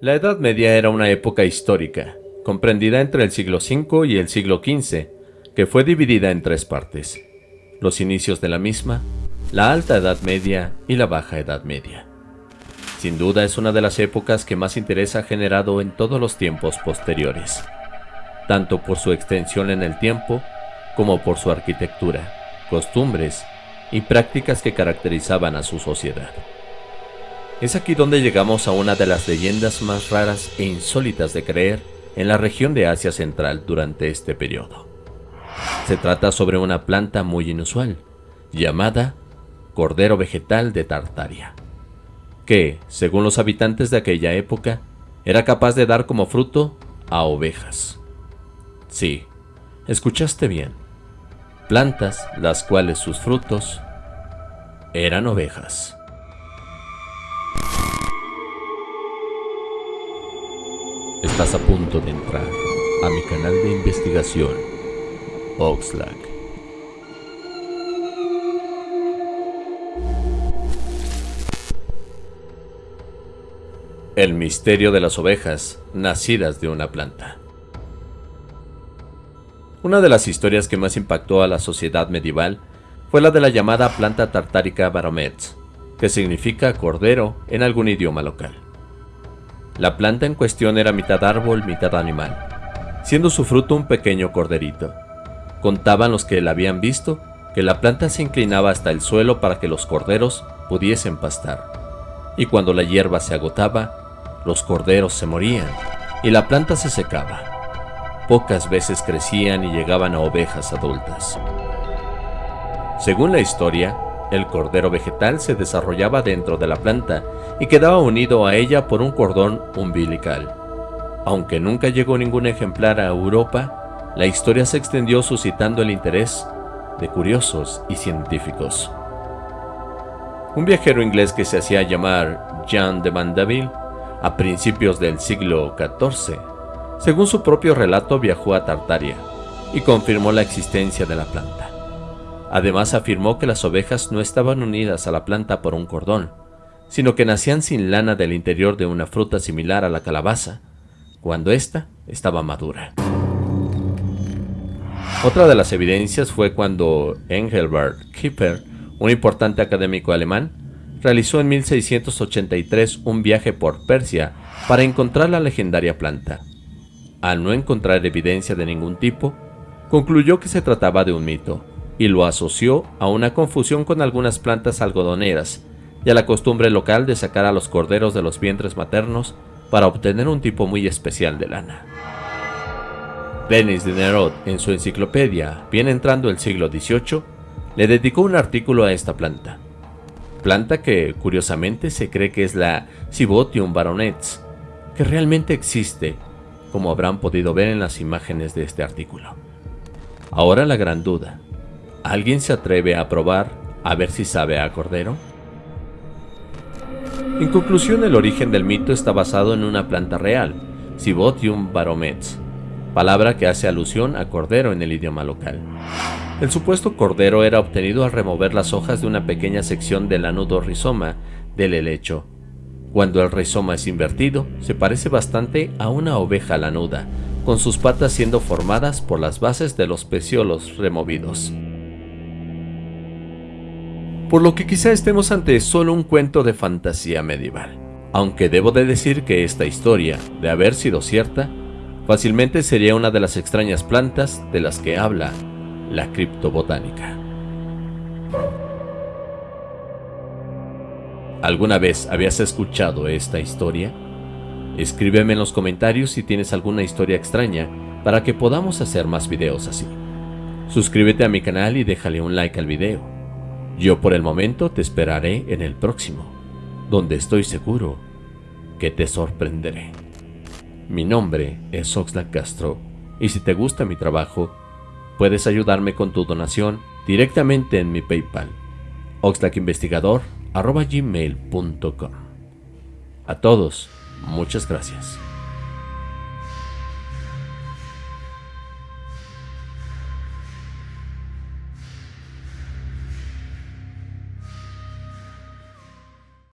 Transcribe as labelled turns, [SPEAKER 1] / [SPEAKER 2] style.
[SPEAKER 1] La Edad Media era una época histórica, comprendida entre el siglo V y el siglo XV, que fue dividida en tres partes. Los inicios de la misma, la Alta Edad Media y la Baja Edad Media. Sin duda es una de las épocas que más interés ha generado en todos los tiempos posteriores, tanto por su extensión en el tiempo como por su arquitectura, costumbres y prácticas que caracterizaban a su sociedad. Es aquí donde llegamos a una de las leyendas más raras e insólitas de creer en la región de Asia Central durante este periodo. Se trata sobre una planta muy inusual, llamada cordero vegetal de Tartaria, que, según los habitantes de aquella época, era capaz de dar como fruto a ovejas. Sí, escuchaste bien, plantas las cuales sus frutos eran ovejas. Estás a punto de entrar a mi canal de investigación, Oxlack. El misterio de las ovejas nacidas de una planta. Una de las historias que más impactó a la sociedad medieval fue la de la llamada planta tartárica Baromets, que significa cordero en algún idioma local. La planta en cuestión era mitad árbol, mitad animal, siendo su fruto un pequeño corderito. Contaban los que la habían visto que la planta se inclinaba hasta el suelo para que los corderos pudiesen pastar. Y cuando la hierba se agotaba, los corderos se morían y la planta se secaba. Pocas veces crecían y llegaban a ovejas adultas. Según la historia, el cordero vegetal se desarrollaba dentro de la planta y quedaba unido a ella por un cordón umbilical. Aunque nunca llegó ningún ejemplar a Europa, la historia se extendió suscitando el interés de curiosos y científicos. Un viajero inglés que se hacía llamar Jean de Mandeville, a principios del siglo XIV, según su propio relato viajó a Tartaria y confirmó la existencia de la planta. Además afirmó que las ovejas no estaban unidas a la planta por un cordón, sino que nacían sin lana del interior de una fruta similar a la calabaza, cuando ésta estaba madura. Otra de las evidencias fue cuando Engelbert Kipper, un importante académico alemán, realizó en 1683 un viaje por Persia para encontrar la legendaria planta. Al no encontrar evidencia de ningún tipo, concluyó que se trataba de un mito, y lo asoció a una confusión con algunas plantas algodoneras y a la costumbre local de sacar a los corderos de los vientres maternos para obtener un tipo muy especial de lana. Denis Diderot, en su enciclopedia, bien entrando el siglo XVIII, le dedicó un artículo a esta planta. Planta que, curiosamente, se cree que es la Cibotium baronets, que realmente existe, como habrán podido ver en las imágenes de este artículo. Ahora la gran duda, ¿Alguien se atreve a probar a ver si sabe a cordero? En conclusión, el origen del mito está basado en una planta real, Cibotium baromets, palabra que hace alusión a cordero en el idioma local. El supuesto cordero era obtenido al remover las hojas de una pequeña sección del anudo rizoma del helecho. Cuando el rizoma es invertido, se parece bastante a una oveja lanuda, con sus patas siendo formadas por las bases de los peciolos removidos por lo que quizá estemos ante solo un cuento de fantasía medieval. Aunque debo de decir que esta historia, de haber sido cierta, fácilmente sería una de las extrañas plantas de las que habla la criptobotánica. ¿Alguna vez habías escuchado esta historia? Escríbeme en los comentarios si tienes alguna historia extraña para que podamos hacer más videos así. Suscríbete a mi canal y déjale un like al video. Yo por el momento te esperaré en el próximo, donde estoy seguro que te sorprenderé. Mi nombre es Oxlack Castro y si te gusta mi trabajo, puedes ayudarme con tu donación directamente en mi PayPal, oxlackinvestigador.gmail.com. A todos, muchas gracias.